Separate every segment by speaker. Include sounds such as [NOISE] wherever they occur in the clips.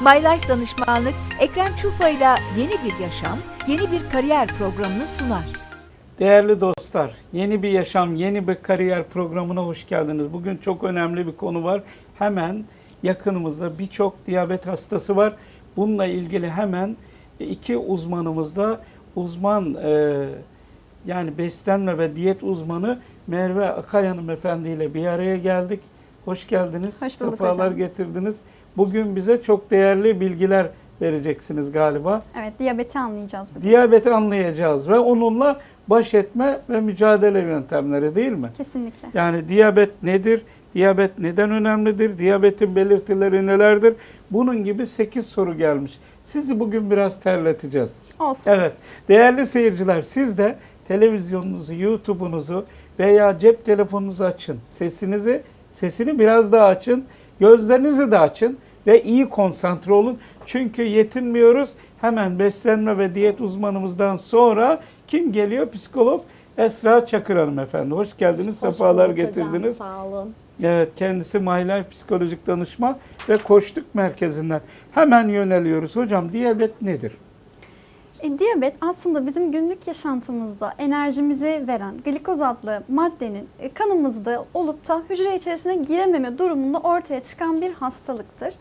Speaker 1: My Life Danışmanlık, Ekrem Çufa ile yeni bir yaşam, yeni bir kariyer programını sunar.
Speaker 2: Değerli dostlar, yeni bir yaşam, yeni bir kariyer programına hoş geldiniz. Bugün çok önemli bir konu var. Hemen yakınımızda birçok diyabet hastası var. Bununla ilgili hemen iki uzmanımız da uzman e, yani beslenme ve diyet uzmanı Merve Akay hanımefendi ile bir araya geldik. Hoş geldiniz.
Speaker 3: Hoş bulduk
Speaker 2: Sefalar
Speaker 3: hocam.
Speaker 2: getirdiniz. Bugün bize çok değerli bilgiler vereceksiniz galiba.
Speaker 3: Evet, diyabeti anlayacağız bugün.
Speaker 2: Diyabeti anlayacağız ve onunla baş etme ve mücadele yöntemleri değil mi?
Speaker 3: Kesinlikle.
Speaker 2: Yani diyabet nedir? Diyabet neden önemlidir? Diyabetin belirtileri nelerdir? Bunun gibi 8 soru gelmiş. Sizi bugün biraz terleteceğiz.
Speaker 3: Olsun.
Speaker 2: Evet. Değerli seyirciler siz de televizyonunuzu, YouTube'unuzu veya cep telefonunuzu açın. Sesinizi, sesini biraz daha açın. Gözlerinizi de açın ve iyi konsantre olun. Çünkü yetinmiyoruz. Hemen beslenme ve diyet uzmanımızdan sonra kim geliyor? Psikolog Esra Çakır Hanım efendi. Hoş geldiniz.
Speaker 4: Hoş
Speaker 2: sefalar
Speaker 4: bulduk hocam,
Speaker 2: getirdiniz.
Speaker 4: Sağ olun.
Speaker 2: Evet, kendisi My Life Psikolojik Danışman ve Koçluk Merkezi'nden. Hemen yöneliyoruz. Hocam diyabet nedir?
Speaker 3: E, diyabet aslında bizim günlük yaşantımızda enerjimizi veren glikoz adlı maddenin e, kanımızda olup da hücre içerisine girememe durumunda ortaya çıkan bir hastalıktır.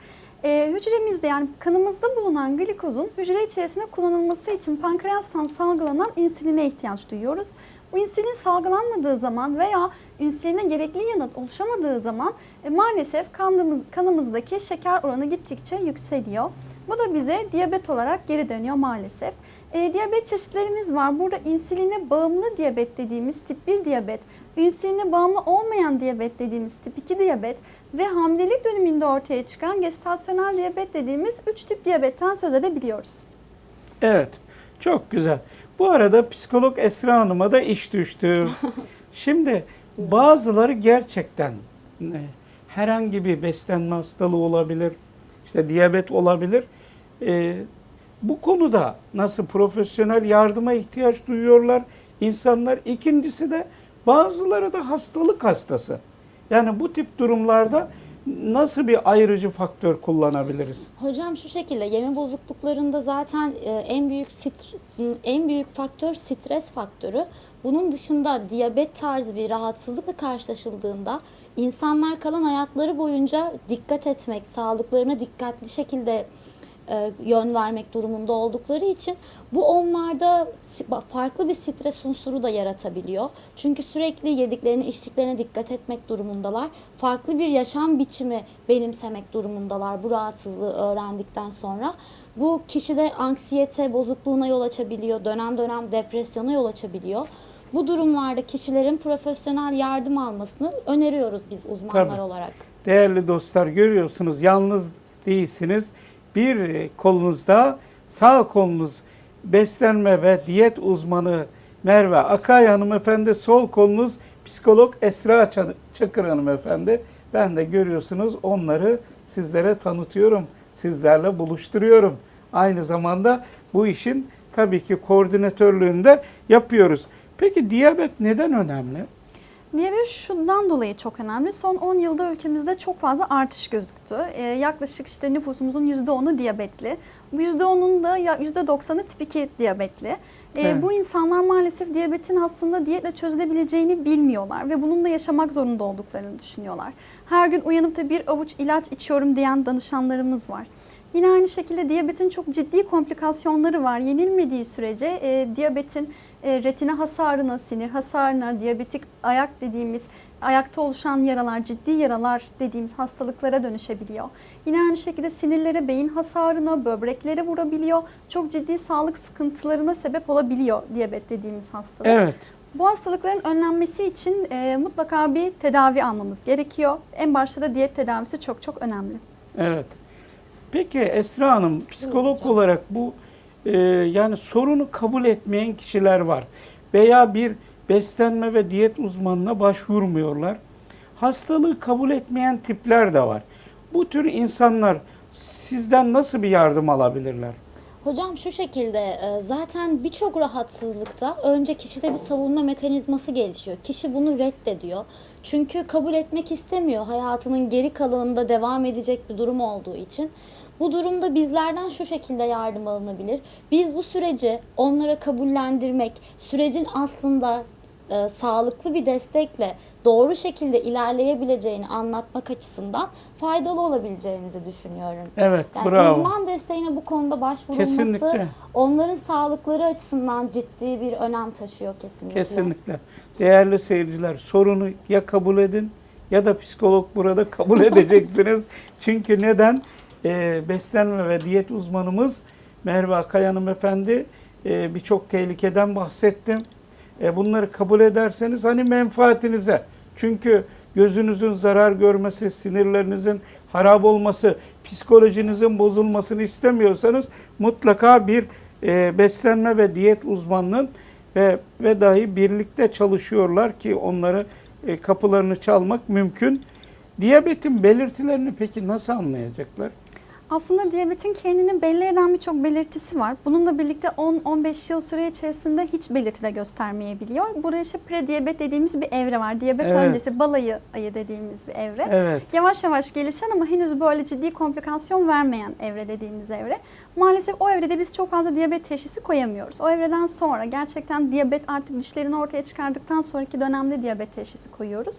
Speaker 3: E, hücremizde yani kanımızda bulunan glikozun hücre içerisinde kullanılması için pankreastan salgılanan insüline ihtiyaç duyuyoruz. Bu insülin salgılanmadığı zaman veya insüline gerekli yanıt oluşamadığı zaman e, maalesef kanımız, kanımızdaki şeker oranı gittikçe yükseliyor. Bu da bize diyabet olarak geri dönüyor maalesef. E, diyabet çeşitlerimiz var. Burada insüline bağımlı diyabet dediğimiz tip 1 diyabet, insüline bağımlı olmayan diyabet dediğimiz tip 2 diyabet ve hamilelik döneminde ortaya çıkan gestasyonel diyabet dediğimiz 3 tip diyabetten söz edebiliyoruz.
Speaker 2: Evet, çok güzel. Bu arada psikolog Esra Hanım'a da iş düştü. [LAUGHS] Şimdi bazıları gerçekten e, herhangi bir beslenme hastalığı olabilir, işte diyabet olabilir. E, bu konuda nasıl profesyonel yardıma ihtiyaç duyuyorlar insanlar. İkincisi de bazıları da hastalık hastası. Yani bu tip durumlarda nasıl bir ayrıcı faktör kullanabiliriz?
Speaker 4: Hocam şu şekilde yeme bozukluklarında zaten e, en büyük stres, en büyük faktör stres faktörü. Bunun dışında diyabet tarzı bir rahatsızlıkla karşılaşıldığında insanlar kalan hayatları boyunca dikkat etmek, sağlıklarına dikkatli şekilde e, yön vermek durumunda oldukları için bu onlarda farklı bir stres unsuru da yaratabiliyor. Çünkü sürekli yediklerine, içtiklerine dikkat etmek durumundalar. Farklı bir yaşam biçimi benimsemek durumundalar bu rahatsızlığı öğrendikten sonra. Bu kişide anksiyete bozukluğuna yol açabiliyor, dönem dönem depresyona yol açabiliyor. Bu durumlarda kişilerin profesyonel yardım almasını öneriyoruz biz uzmanlar
Speaker 2: Tabii.
Speaker 4: olarak.
Speaker 2: Değerli dostlar görüyorsunuz yalnız değilsiniz. Bir kolunuzda sağ kolunuz beslenme ve diyet uzmanı Merve Akay hanımefendi, sol kolunuz psikolog Esra Çakır hanımefendi. Ben de görüyorsunuz onları sizlere tanıtıyorum, sizlerle buluşturuyorum. Aynı zamanda bu işin tabii ki koordinatörlüğünü de yapıyoruz. Peki diyabet neden önemli?
Speaker 3: Diyabet şundan dolayı çok önemli. Son 10 yılda ülkemizde çok fazla artış gözüktü. Ee, yaklaşık işte nüfusumuzun %10'u diyabetli. Bu %10'un da ya- %90'ı tip 2 diyabetli. Ee,
Speaker 2: Evet.
Speaker 3: Bu insanlar maalesef diyabetin aslında diyetle çözülebileceğini bilmiyorlar ve bununla yaşamak zorunda olduklarını düşünüyorlar. Her gün uyanıp da bir avuç ilaç içiyorum diyen danışanlarımız var. Yine aynı şekilde diyabetin çok ciddi komplikasyonları var. Yenilmediği sürece e, diyabetin e, retina hasarına, sinir hasarına, diyabetik ayak dediğimiz ayakta oluşan yaralar, ciddi yaralar dediğimiz hastalıklara dönüşebiliyor. Yine aynı şekilde sinirlere, beyin hasarına, böbreklere vurabiliyor. Çok ciddi sağlık sıkıntılarına sebep olabiliyor diyabet dediğimiz hastalık.
Speaker 2: Evet.
Speaker 3: Bu hastalıkların önlenmesi için e, mutlaka bir tedavi almamız gerekiyor. En başta da diyet tedavisi çok çok önemli.
Speaker 2: Evet. Peki Esra Hanım psikolog
Speaker 4: hocam.
Speaker 2: olarak bu e, yani sorunu kabul etmeyen kişiler var veya bir beslenme ve diyet uzmanına başvurmuyorlar. Hastalığı kabul etmeyen tipler de var. Bu tür insanlar sizden nasıl bir yardım alabilirler?
Speaker 4: Hocam şu şekilde e, zaten birçok rahatsızlıkta önce kişide bir savunma mekanizması gelişiyor. Kişi bunu reddediyor. Çünkü kabul etmek istemiyor hayatının geri kalanında devam edecek bir durum olduğu için. Bu durumda bizlerden şu şekilde yardım alınabilir. Biz bu süreci onlara kabullendirmek, sürecin aslında e, sağlıklı bir destekle doğru şekilde ilerleyebileceğini anlatmak açısından faydalı olabileceğimizi düşünüyorum.
Speaker 2: Evet,
Speaker 4: Yani
Speaker 2: bravo.
Speaker 4: uzman desteğine bu konuda başvurulması
Speaker 2: Kesinlikle.
Speaker 4: onların sağlıkları açısından ciddi bir önem taşıyor kesinlikle.
Speaker 2: Kesinlikle. Değerli seyirciler sorunu ya kabul edin ya da psikolog burada kabul edeceksiniz. [LAUGHS] Çünkü neden? Ee, beslenme ve diyet uzmanımız Merve Akay hanımefendi e, birçok tehlikeden bahsettim. E, bunları kabul ederseniz hani menfaatinize. Çünkü gözünüzün zarar görmesi, sinirlerinizin harap olması, psikolojinizin bozulmasını istemiyorsanız mutlaka bir e, beslenme ve diyet uzmanının ve ve dahi birlikte çalışıyorlar ki onları e, kapılarını çalmak mümkün. Diyabetin belirtilerini peki nasıl anlayacaklar?
Speaker 3: Aslında diyabetin kendini belli eden birçok belirtisi var. Bununla birlikte 10-15 yıl süre içerisinde hiç belirti de göstermeyebiliyor. Burada işte prediyabet dediğimiz bir evre var. Diyabet
Speaker 2: Evet.
Speaker 3: öncesi balayı ayı dediğimiz bir evre.
Speaker 2: Evet.
Speaker 3: Yavaş yavaş gelişen ama henüz böyle ciddi komplikasyon vermeyen evre dediğimiz evre. Maalesef o evrede biz çok fazla diyabet teşhisi koyamıyoruz. O evreden sonra gerçekten diyabet artık dişlerini ortaya çıkardıktan sonraki dönemde diyabet teşhisi koyuyoruz.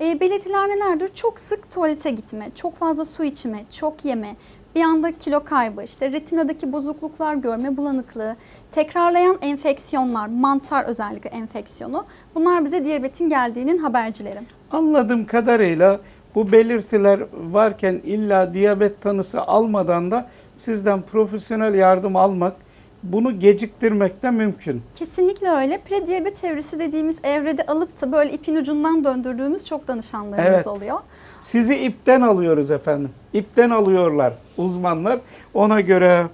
Speaker 3: E, belirtiler nelerdir? Çok sık tuvalete gitme, çok fazla su içme, çok yeme, bir anda kilo kaybı, işte retinadaki bozukluklar, görme bulanıklığı, tekrarlayan enfeksiyonlar, mantar özellikle enfeksiyonu. Bunlar bize diyabetin geldiğinin habercileri.
Speaker 2: Anladığım kadarıyla bu belirtiler varken illa diyabet tanısı almadan da sizden profesyonel yardım almak, bunu geciktirmek de mümkün.
Speaker 3: Kesinlikle öyle. Prediyabet evresi dediğimiz evrede alıp da böyle ipin ucundan döndürdüğümüz çok danışanlarımız
Speaker 2: Evet.
Speaker 3: oluyor.
Speaker 2: Sizi ipten alıyoruz efendim. İpten alıyorlar uzmanlar ona göre.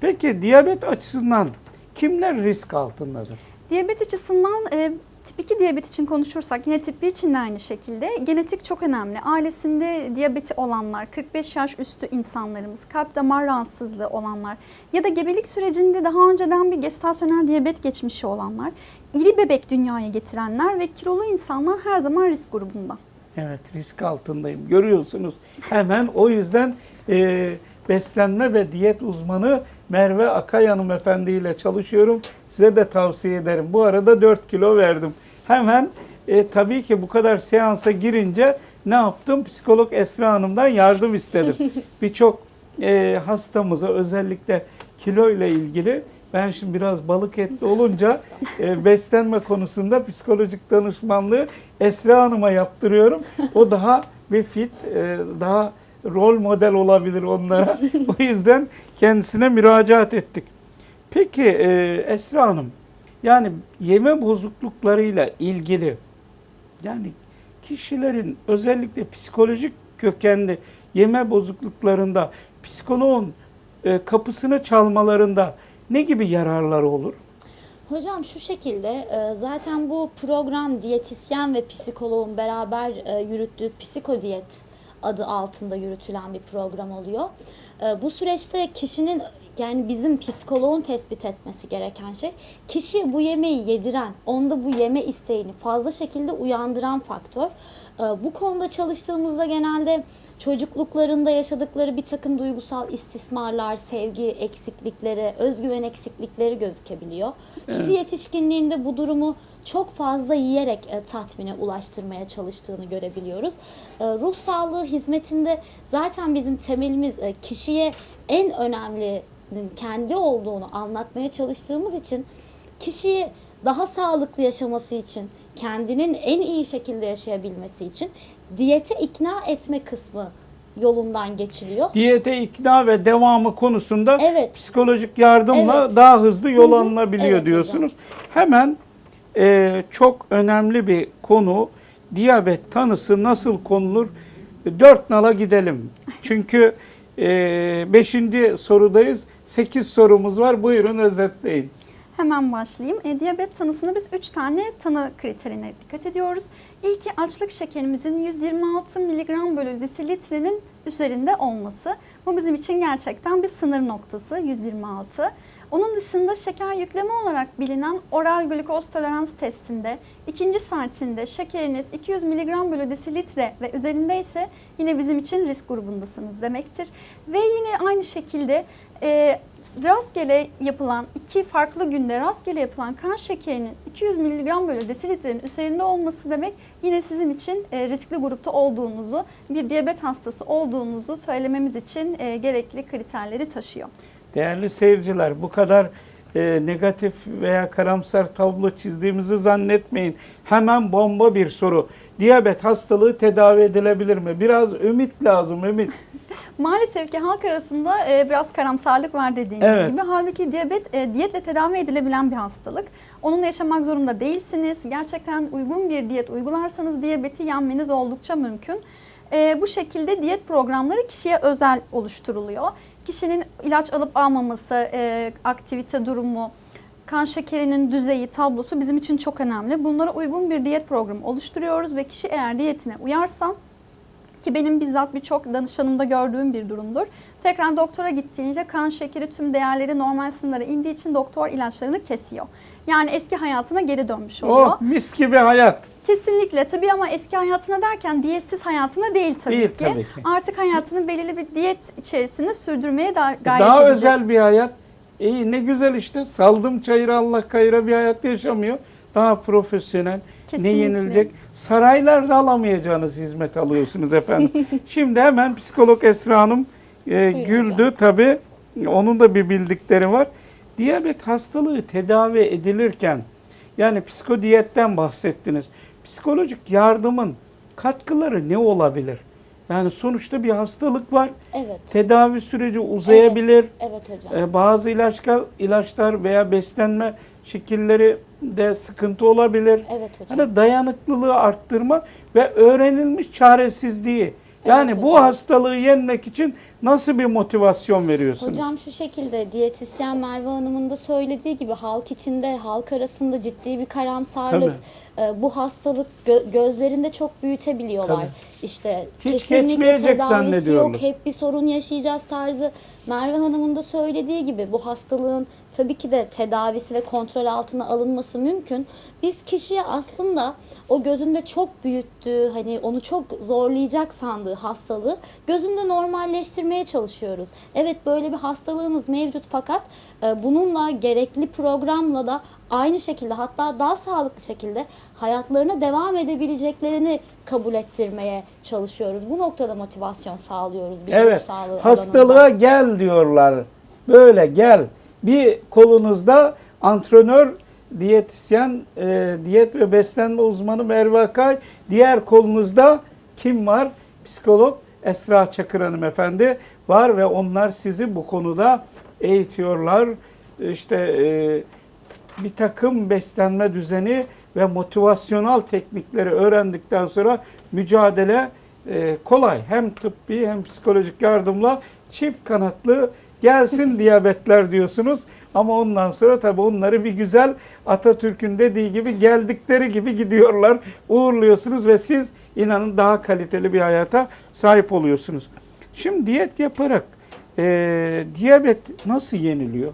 Speaker 2: Peki diyabet açısından kimler risk altındadır?
Speaker 3: Diyabet açısından e, tip 2 diyabet için konuşursak yine tip 1 için de aynı şekilde genetik çok önemli. Ailesinde diyabeti olanlar, 45 yaş üstü insanlarımız, kalp damar rahatsızlığı olanlar ya da gebelik sürecinde daha önceden bir gestasyonel diyabet geçmişi olanlar, iri bebek dünyaya getirenler ve kilolu insanlar her zaman risk grubunda.
Speaker 2: Evet risk altındayım. Görüyorsunuz hemen o yüzden e, beslenme ve diyet uzmanı Merve Akay hanımefendi ile çalışıyorum. Size de tavsiye ederim. Bu arada 4 kilo verdim. Hemen e, tabii ki bu kadar seansa girince ne yaptım? Psikolog Esra Hanım'dan yardım istedim. [LAUGHS] Birçok e, hastamıza özellikle kilo ile ilgili ben şimdi biraz balık etli olunca e, beslenme konusunda psikolojik danışmanlığı Esra Hanım'a yaptırıyorum. O daha bir fit, e, daha rol model olabilir onlara. [LAUGHS] o yüzden kendisine müracaat ettik. Peki e, Esra Hanım, yani yeme bozukluklarıyla ilgili yani kişilerin özellikle psikolojik kökenli yeme bozukluklarında psikoloğun e, kapısını çalmalarında ne gibi yararları olur?
Speaker 4: Hocam şu şekilde e, zaten bu program diyetisyen ve psikoloğun beraber e, yürüttüğü psikodiyet adı altında yürütülen bir program oluyor. E, Bu süreçte kişinin yani bizim psikoloğun tespit etmesi gereken şey kişi bu yemeği yediren, onda bu yeme isteğini fazla şekilde uyandıran faktör. E, Bu konuda çalıştığımızda genelde çocukluklarında yaşadıkları bir takım duygusal istismarlar, sevgi eksiklikleri, özgüven eksiklikleri gözükebiliyor. Kişi yetişkinliğinde bu durumu çok fazla yiyerek e, tatmine ulaştırmaya çalıştığını görebiliyoruz. E, ruh sağlığı hizmetinde zaten bizim temelimiz e, kişiye en önemli kendi olduğunu anlatmaya çalıştığımız için kişiyi daha sağlıklı yaşaması için, kendinin en iyi şekilde yaşayabilmesi için diyete ikna etme kısmı yolundan geçiliyor.
Speaker 2: Diyete ikna ve devamı konusunda
Speaker 4: Evet.
Speaker 2: psikolojik yardımla
Speaker 4: Evet.
Speaker 2: daha hızlı yol
Speaker 4: Hı hı.
Speaker 2: alınabiliyor
Speaker 4: Evet hocam.
Speaker 2: diyorsunuz. Hemen e, çok önemli bir konu diyabet tanısı nasıl konulur? Dört nala gidelim. Çünkü e, beşinci sorudayız. Sekiz sorumuz var. Buyurun özetleyin.
Speaker 3: Hemen başlayayım. E, diyabet tanısında biz 3 tane tanı kriterine dikkat ediyoruz. İlki açlık şekerimizin 126 mg bölü desilitrenin üzerinde olması. Bu bizim için gerçekten bir sınır noktası 126. Onun dışında şeker yükleme olarak bilinen oral glikoz tolerans testinde ikinci saatinde şekeriniz 200 mg bölü desilitre ve üzerindeyse yine bizim için risk grubundasınız demektir. Ve yine aynı şekilde e, rastgele yapılan iki farklı günde rastgele yapılan kan şekerinin 200 mg bölü desilitrenin üzerinde olması demek yine sizin için e, riskli grupta olduğunuzu, bir diyabet hastası olduğunuzu söylememiz için e, gerekli kriterleri taşıyor.
Speaker 2: Değerli seyirciler bu kadar e, negatif veya karamsar tablo çizdiğimizi zannetmeyin. Hemen bomba bir soru. Diyabet hastalığı tedavi edilebilir mi? Biraz ümit lazım, ümit. [LAUGHS]
Speaker 3: Maalesef ki halk arasında e, biraz karamsarlık var dediğiniz
Speaker 2: Evet.
Speaker 3: gibi. Halbuki diyabet e, diyetle tedavi edilebilen bir hastalık. Onunla yaşamak zorunda değilsiniz. Gerçekten uygun bir diyet uygularsanız diyabeti yenmeniz oldukça mümkün. E, bu şekilde diyet programları kişiye özel oluşturuluyor. Kişinin ilaç alıp almaması, e, aktivite durumu, kan şekerinin düzeyi, tablosu bizim için çok önemli. Bunlara uygun bir diyet programı oluşturuyoruz ve kişi eğer diyetine uyarsa ki benim bizzat birçok danışanımda gördüğüm bir durumdur. Tekrar doktora gittiğince kan şekeri tüm değerleri normal sınırlara indiği için doktor ilaçlarını kesiyor. Yani eski hayatına geri dönmüş oluyor.
Speaker 2: Oh mis gibi hayat.
Speaker 3: Kesinlikle tabii ama eski hayatına derken diyetsiz hayatına değil tabii,
Speaker 2: Değil
Speaker 3: ki.
Speaker 2: tabii ki.
Speaker 3: Artık hayatını belirli bir diyet içerisinde sürdürmeye da gayret
Speaker 2: Daha
Speaker 3: edecek.
Speaker 2: özel bir hayat. İyi ne güzel işte. Saldım çayıra Allah kayıra bir hayat yaşamıyor. Daha profesyonel.
Speaker 3: Kesinlikle.
Speaker 2: Ne yenilecek? Saraylarda alamayacağınız hizmet alıyorsunuz efendim. [LAUGHS] Şimdi hemen psikolog Esra Hanım e, güldü tabii. Onun da bir bildikleri var. Diyabet hastalığı tedavi edilirken yani psikodiyetten bahsettiniz. Psikolojik yardımın katkıları ne olabilir? Yani sonuçta bir hastalık var.
Speaker 4: Evet,
Speaker 2: Tedavi süreci uzayabilir.
Speaker 4: evet hocam.
Speaker 2: Ee, bazı ilaçlar, ilaçlar veya beslenme şekilleri de sıkıntı olabilir.
Speaker 4: Evet hocam.
Speaker 2: Hani dayanıklılığı arttırma ve öğrenilmiş çaresizliği. Yani
Speaker 4: Evet
Speaker 2: bu hastalığı yenmek için nasıl bir motivasyon veriyorsunuz?
Speaker 4: Hocam şu şekilde diyetisyen Merve Hanım'ın da söylediği gibi halk içinde, halk arasında ciddi bir karamsarlık, e, bu hastalık gö- gözlerinde çok büyütebiliyorlar.
Speaker 2: Tabii.
Speaker 4: İşte
Speaker 2: Hiç
Speaker 4: kesinlikle tedavisi yok, hep bir sorun yaşayacağız tarzı. Merve Hanım'ın da söylediği gibi bu hastalığın tabii ki de tedavisi ve kontrol altına alınması mümkün. Biz kişiye aslında o gözünde çok büyüttüğü, hani onu çok zorlayacak sandığı hastalığı gözünde normalleştirmeye çalışıyoruz. Evet böyle bir hastalığınız mevcut fakat e, bununla gerekli programla da aynı şekilde hatta daha sağlıklı şekilde hayatlarına devam edebileceklerini kabul ettirmeye çalışıyoruz. Bu noktada motivasyon sağlıyoruz.
Speaker 2: Evet.
Speaker 4: sağlığı
Speaker 2: Hastalığa
Speaker 4: alanında.
Speaker 2: gel diyorlar. Böyle gel. Bir kolunuzda antrenör, diyetisyen, e, diyet ve beslenme uzmanı Merve Akay. Diğer kolunuzda kim var? Psikolog Esra Çakır hanımefendi var ve onlar sizi bu konuda eğitiyorlar. İşte e, bir takım beslenme düzeni ve motivasyonel teknikleri öğrendikten sonra mücadele e, kolay. Hem tıbbi hem psikolojik yardımla çift kanatlı gelsin diyabetler diyorsunuz. Ama ondan sonra tabii onları bir güzel Atatürk'ün dediği gibi geldikleri gibi gidiyorlar. Uğurluyorsunuz ve siz inanın daha kaliteli bir hayata sahip oluyorsunuz. Şimdi diyet yaparak e, diyabet nasıl yeniliyor?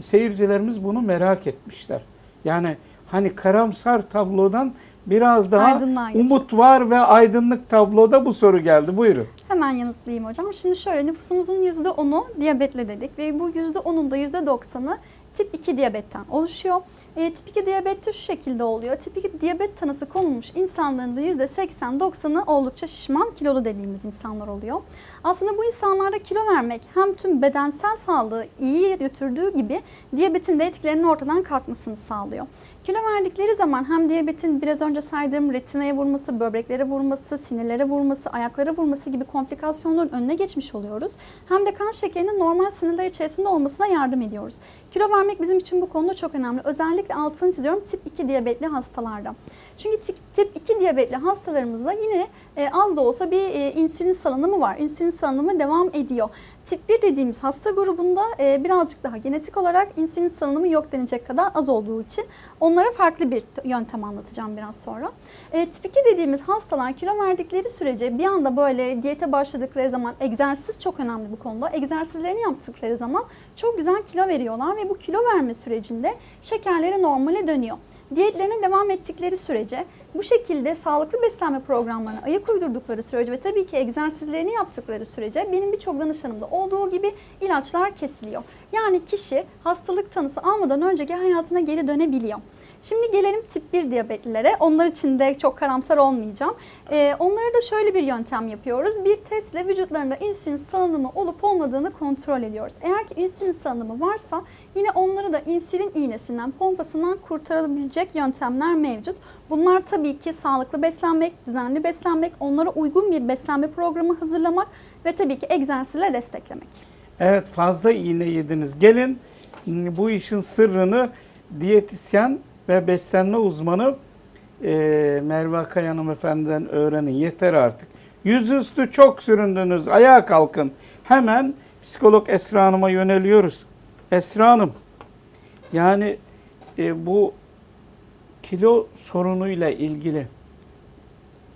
Speaker 2: Seyircilerimiz bunu merak etmişler. Yani hani karamsar tablodan biraz daha umut var ve aydınlık tabloda bu soru geldi. Buyurun.
Speaker 3: Hemen yanıtlayayım hocam. Şimdi şöyle nüfusumuzun %10'u diyabetle dedik ve bu %10'un da %90'ı tip 2 diyabetten oluşuyor. E, tip 2 diyabette şu şekilde oluyor. Tip 2 diyabet tanısı konulmuş insanların da %80-90'ı oldukça şişman kilolu dediğimiz insanlar oluyor. Aslında bu insanlarda kilo vermek hem tüm bedensel sağlığı iyi götürdüğü gibi diyabetin de etkilerinin ortadan kalkmasını sağlıyor. Kilo verdikleri zaman hem diyabetin biraz önce saydığım retinaya vurması, böbreklere vurması, sinirlere vurması, ayaklara vurması gibi komplikasyonların önüne geçmiş oluyoruz. Hem de kan şekerinin normal sınırlar içerisinde olmasına yardım ediyoruz. Kilo vermek bizim için bu konuda çok önemli. Özellikle altını çiziyorum tip 2 diyabetli hastalarda. Çünkü tip, tip 2 diyabetli hastalarımızda yine e, az da olsa bir e, insülin salınımı var. İnsülin salınımı devam ediyor. Tip 1 dediğimiz hasta grubunda e, birazcık daha genetik olarak insülin salınımı yok denecek kadar az olduğu için onlara farklı bir yöntem anlatacağım biraz sonra. Tip 2 dediğimiz hastalar kilo verdikleri sürece bir anda böyle diyete başladıkları zaman egzersiz çok önemli bu konuda. Egzersizlerini yaptıkları zaman çok güzel kilo veriyorlar ve bu kilo verme sürecinde şekerleri normale dönüyor. Diyetlerine devam ettikleri sürece bu şekilde sağlıklı beslenme programlarına ayak uydurdukları sürece ve tabii ki egzersizlerini yaptıkları sürece benim birçok danışanımda olduğu gibi ilaçlar kesiliyor. Yani kişi hastalık tanısı almadan önceki hayatına geri dönebiliyor. Şimdi gelelim tip 1 diyabetlilere. Onlar için de çok karamsar olmayacağım. Ee, onlara da şöyle bir yöntem yapıyoruz. Bir testle vücutlarında insülin salınımı olup olmadığını kontrol ediyoruz. Eğer ki insülin salınımı varsa yine onları da insülin iğnesinden, pompasından kurtarabilecek yöntemler mevcut. Bunlar tabii ki sağlıklı beslenmek, düzenli beslenmek, onlara uygun bir beslenme programı hazırlamak ve tabii ki egzersizle desteklemek.
Speaker 2: Evet fazla iğne yediniz. Gelin bu işin sırrını diyetisyen ve beslenme uzmanı e, Merve Akay hanımefendiden öğrenin. Yeter artık. Yüzüstü çok süründünüz. Ayağa kalkın. Hemen psikolog Esra Hanım'a yöneliyoruz. Esra Hanım yani e, bu kilo sorunuyla ilgili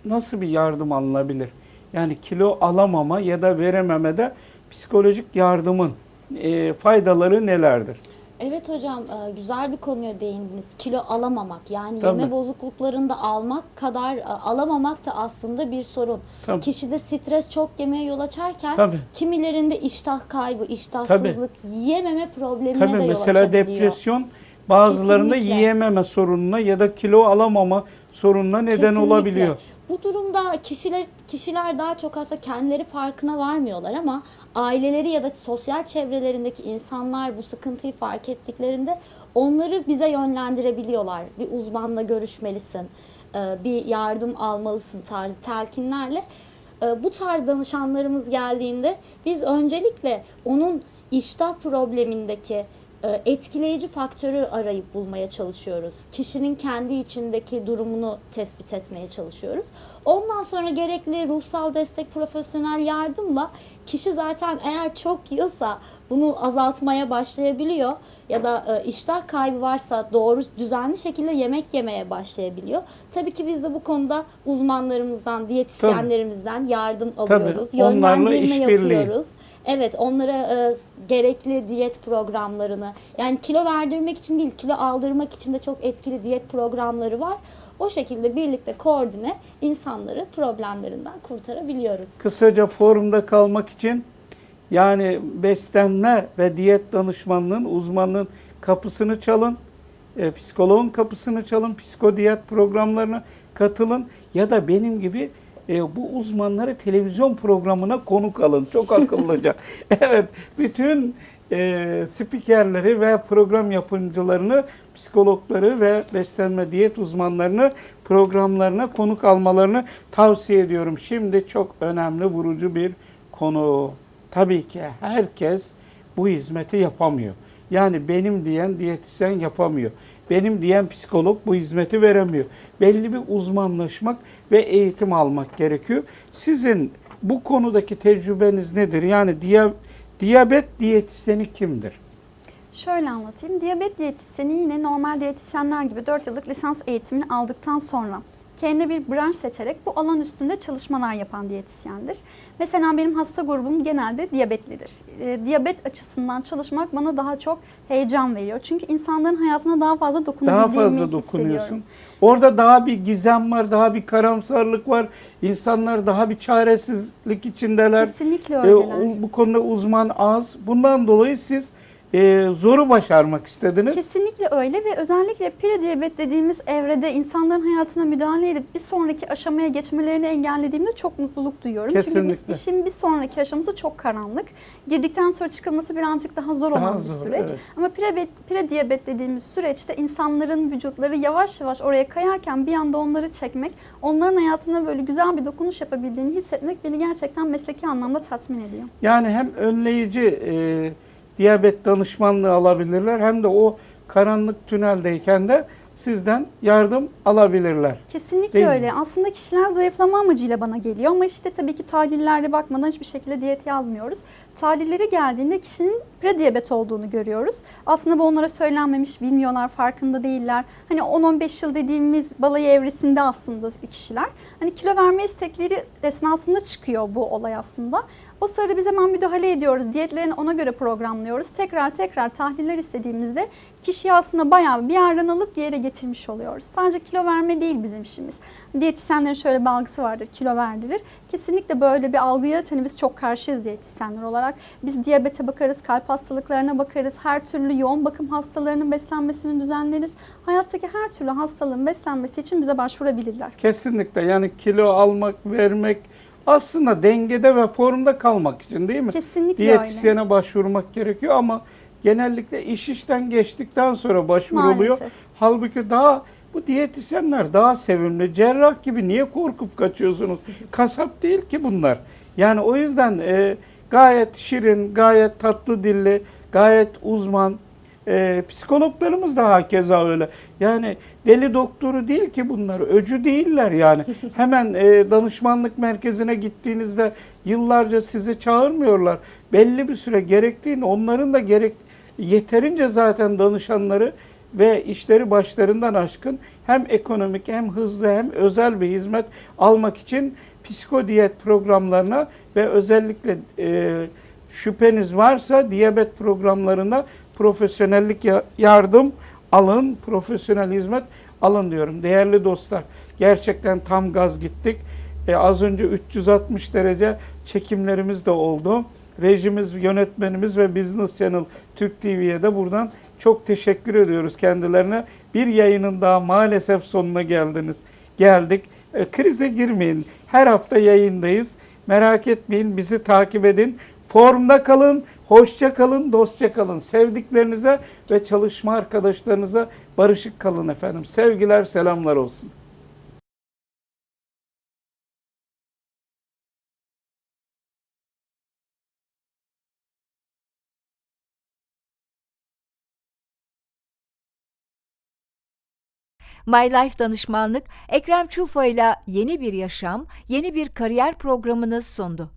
Speaker 2: nasıl bir yardım alınabilir? Yani kilo alamama ya da verememede psikolojik yardımın e, faydaları nelerdir?
Speaker 4: Evet hocam e, güzel bir konuya değindiniz. Kilo alamamak yani
Speaker 2: Tabii.
Speaker 4: yeme bozukluklarında almak kadar e, alamamak da aslında bir sorun.
Speaker 2: Tabii.
Speaker 4: Kişide stres çok yemeye yol açarken
Speaker 2: Tabii.
Speaker 4: kimilerinde iştah kaybı, iştahsızlık, yiyememe problemine
Speaker 2: Tabii
Speaker 4: de yol
Speaker 2: mesela
Speaker 4: açabiliyor.
Speaker 2: depresyon bazılarında
Speaker 4: Kesinlikle.
Speaker 2: yiyememe sorununa ya da kilo alamama sorununa neden
Speaker 4: Kesinlikle.
Speaker 2: olabiliyor.
Speaker 4: Bu durumda kişiler kişiler daha çok aslında kendileri farkına varmıyorlar ama aileleri ya da sosyal çevrelerindeki insanlar bu sıkıntıyı fark ettiklerinde onları bize yönlendirebiliyorlar. Bir uzmanla görüşmelisin, e, bir yardım almalısın tarzı telkinlerle. E, Bu tarz danışanlarımız geldiğinde biz öncelikle onun iştah problemindeki etkileyici faktörü arayıp bulmaya çalışıyoruz. Kişinin kendi içindeki durumunu tespit etmeye çalışıyoruz. Ondan sonra gerekli ruhsal destek, profesyonel yardımla kişi zaten eğer çok yiyorsa bunu azaltmaya başlayabiliyor ya da e, iştah kaybı varsa doğru düzenli şekilde yemek yemeye başlayabiliyor. Tabii ki biz de bu konuda uzmanlarımızdan, diyetisyenlerimizden yardım alıyoruz.
Speaker 2: onlarla
Speaker 4: Yönlendirme
Speaker 2: işbirliği.
Speaker 4: yapıyoruz. Evet onlara e, gerekli diyet programlarını yani kilo verdirmek için değil kilo aldırmak için de çok etkili diyet programları var. O şekilde birlikte koordine insanları problemlerinden kurtarabiliyoruz.
Speaker 2: Kısaca forumda kalmak için yani beslenme ve diyet danışmanlığın, uzmanlığın kapısını çalın. E, psikoloğun kapısını çalın. Psikodiyet programlarına katılın. Ya da benim gibi e, bu uzmanları televizyon programına konuk alın. Çok akıllıca. [LAUGHS] evet, bütün e, spikerleri ve program yapımcılarını, psikologları ve beslenme diyet uzmanlarını programlarına konuk almalarını tavsiye ediyorum. Şimdi çok önemli, vurucu bir konu. Tabii ki herkes bu hizmeti yapamıyor. Yani benim diyen diyetisyen yapamıyor. Benim diyen psikolog bu hizmeti veremiyor. Belli bir uzmanlaşmak ve eğitim almak gerekiyor. Sizin bu konudaki tecrübeniz nedir? Yani diya- diyabet diyetisyeni kimdir?
Speaker 3: Şöyle anlatayım. Diyabet diyetisyeni yine normal diyetisyenler gibi 4 yıllık lisans eğitimini aldıktan sonra kendine bir branş seçerek bu alan üstünde çalışmalar yapan diyetisyendir. Mesela benim hasta grubum genelde diyabetlidir. E, diyabet açısından çalışmak bana daha çok heyecan veriyor. Çünkü insanların hayatına daha fazla
Speaker 2: Daha
Speaker 3: dokunabildiğimi
Speaker 2: fazla dokunuyorsun. Orada daha bir gizem var, daha bir karamsarlık var. İnsanlar daha bir çaresizlik içindeler.
Speaker 3: Kesinlikle
Speaker 2: E,
Speaker 3: öyleler.
Speaker 2: o- bu konuda uzman az. Bundan dolayı siz e, zoru başarmak istediniz.
Speaker 3: Kesinlikle öyle ve özellikle prediyabet dediğimiz evrede insanların hayatına müdahale edip bir sonraki aşamaya geçmelerini engellediğimde çok mutluluk duyuyorum. Çünkü
Speaker 2: Kesinlikle.
Speaker 3: biz işin bir sonraki aşaması çok karanlık. Girdikten sonra çıkılması birazcık daha zor
Speaker 2: Daha
Speaker 3: olan bir
Speaker 2: zor,
Speaker 3: süreç.
Speaker 2: evet.
Speaker 3: Ama prediyabet, prediyabet dediğimiz süreçte insanların vücutları yavaş yavaş oraya kayarken bir anda onları çekmek, onların hayatına böyle güzel bir dokunuş yapabildiğini hissetmek beni gerçekten mesleki anlamda tatmin ediyor.
Speaker 2: Yani hem önleyici e, diyabet danışmanlığı alabilirler hem de o karanlık tüneldeyken de sizden yardım alabilirler.
Speaker 3: Kesinlikle
Speaker 2: Değil mi?
Speaker 3: öyle. Aslında kişiler zayıflama amacıyla bana geliyor ama işte tabii ki tahlillerde bakmadan hiçbir şekilde diyet yazmıyoruz. Tahlilleri geldiğinde kişinin prediyabet olduğunu görüyoruz. Aslında bu onlara söylenmemiş, bilmiyorlar, farkında değiller. Hani 10-15 yıl dediğimiz balayı evresinde aslında kişiler. Hani kilo verme istekleri esnasında çıkıyor bu olay aslında. O sırada biz hemen müdahale ediyoruz. Diyetlerini ona göre programlıyoruz. Tekrar tekrar tahliller istediğimizde kişiyi aslında bayağı bir yerden alıp bir yere getirmiş oluyoruz. Sadece kilo verme değil bizim işimiz. Diyetisyenlerin şöyle bir algısı vardır, kilo verdirir. Kesinlikle böyle bir algıya hani biz çok karşıyız diyetisyenler olarak. Biz diyabete bakarız, kalp hastalıklarına bakarız, her türlü yoğun bakım hastalarının beslenmesini düzenleriz. Hayattaki her türlü hastalığın beslenmesi için bize başvurabilirler.
Speaker 2: Kesinlikle yani kilo almak, vermek aslında dengede ve formda kalmak için değil mi?
Speaker 3: Kesinlikle öyle.
Speaker 2: Diyetisyene başvurmak gerekiyor ama genellikle iş işten geçtikten sonra başvuruluyor.
Speaker 3: Maalesef.
Speaker 2: Halbuki daha bu diyetisyenler daha sevimli. Cerrah gibi niye korkup kaçıyorsunuz? Kasap değil ki bunlar. Yani o yüzden e, gayet şirin, gayet tatlı dilli, gayet uzman. E, psikologlarımız da hakeza öyle. Yani deli doktoru değil ki bunlar. Öcü değiller yani. [LAUGHS] Hemen e, danışmanlık merkezine gittiğinizde yıllarca sizi çağırmıyorlar. Belli bir süre gerektiğini onların da gerek yeterince zaten danışanları ve işleri başlarından aşkın hem ekonomik hem hızlı hem özel bir hizmet almak için psikodiyet programlarına ve özellikle e, şüpheniz varsa diyabet programlarına profesyonellik ya- yardım alın, profesyonel hizmet alın diyorum. Değerli dostlar, gerçekten tam gaz gittik. E, az önce 360 derece çekimlerimiz de oldu. Rejimiz, yönetmenimiz ve Business Channel Türk TV'ye de buradan çok teşekkür ediyoruz kendilerine. Bir yayının daha maalesef sonuna geldiniz. Geldik. E, krize girmeyin. Her hafta yayındayız. Merak etmeyin, bizi takip edin. Formda kalın, hoşça kalın, dostça kalın. Sevdiklerinize ve çalışma arkadaşlarınıza barışık kalın efendim. Sevgiler, selamlar olsun.
Speaker 1: My Life Danışmanlık Ekrem Çulfa ile yeni bir yaşam, yeni bir kariyer programını sundu.